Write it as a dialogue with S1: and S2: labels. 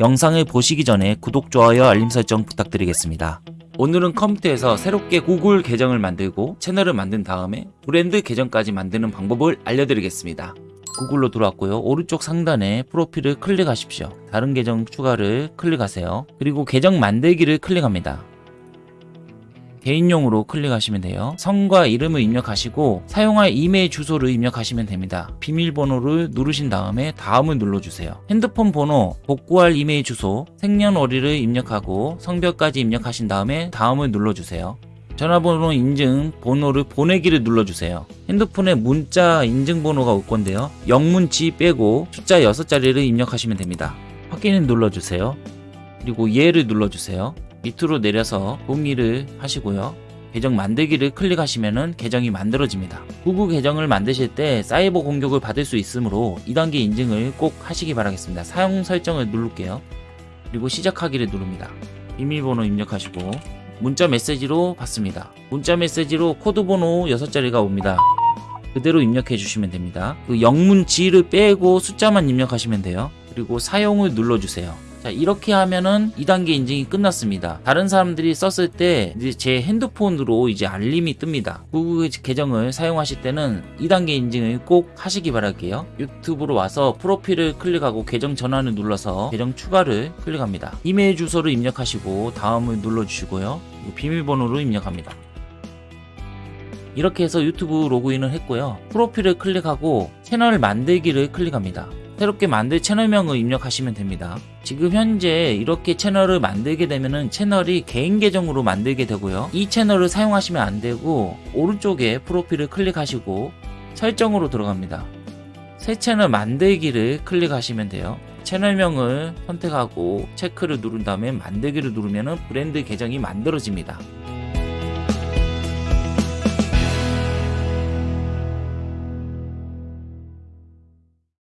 S1: 영상을 보시기 전에 구독, 좋아요, 알림 설정 부탁드리겠습니다. 오늘은 컴퓨터에서 새롭게 구글 계정을 만들고 채널을 만든 다음에 브랜드 계정까지 만드는 방법을 알려드리겠습니다. 구글로 들어왔고요. 오른쪽 상단에 프로필을 클릭하십시오. 다른 계정 추가를 클릭하세요. 그리고 계정 만들기를 클릭합니다. 개인용으로 클릭하시면 돼요. 성과 이름을 입력하시고 사용할 이메일 주소를 입력하시면 됩니다. 비밀번호를 누르신 다음에 다음을 눌러주세요. 핸드폰 번호, 복구할 이메일 주소, 생년월일을 입력하고 성별까지 입력하신 다음에 다음을 눌러주세요. 전화번호 인증 번호를 보내기를 눌러주세요. 핸드폰에 문자 인증번호가 올 건데요. 영문지 빼고 숫자 6자리를 입력하시면 됩니다. 확인을 눌러주세요. 그리고 예를 눌러주세요. 밑으로 내려서 동의를 하시고요. 계정 만들기를 클릭하시면 계정이 만들어집니다. 구글 계정을 만드실 때 사이버 공격을 받을 수 있으므로 2단계 인증을 꼭 하시기 바라겠습니다. 사용 설정을 누를게요. 그리고 시작하기를 누릅니다. 비밀번호 입력하시고 문자 메시지로 받습니다. 문자 메시지로 코드 번호 6자리가 옵니다. 그대로 입력해 주시면 됩니다. 그 영문 G를 빼고 숫자만 입력하시면 돼요. 그리고 사용을 눌러주세요. 자 이렇게 하면은 2단계 인증이 끝났습니다. 다른 사람들이 썼을 때 이제 제 핸드폰으로 이제 알림이 뜹니다. 구글 계정을 사용하실 때는 2단계 인증을 꼭 하시기 바랄게요. 유튜브로 와서 프로필을 클릭하고 계정 전환을 눌러서 계정 추가를 클릭합니다. 이메일 주소를 입력하시고 다음을 눌러주시고요. 그리고 비밀번호로 입력합니다. 이렇게 해서 유튜브 로그인을 했고요. 프로필을 클릭하고 채널 만들기를 클릭합니다 새롭게 만들 채널명을 입력하시면 됩니다. 지금 현재 이렇게 채널을 만들게 되면은 채널이 개인 계정으로 만들게 되고요. 이 채널을 사용하시면 안 되고 오른쪽에 프로필을 클릭하시고 설정으로 들어갑니다. 새 채널 만들기를 클릭하시면 돼요. 채널명을 선택하고 체크를 누른 다음에 만들기를 누르면 브랜드 계정이 만들어집니다.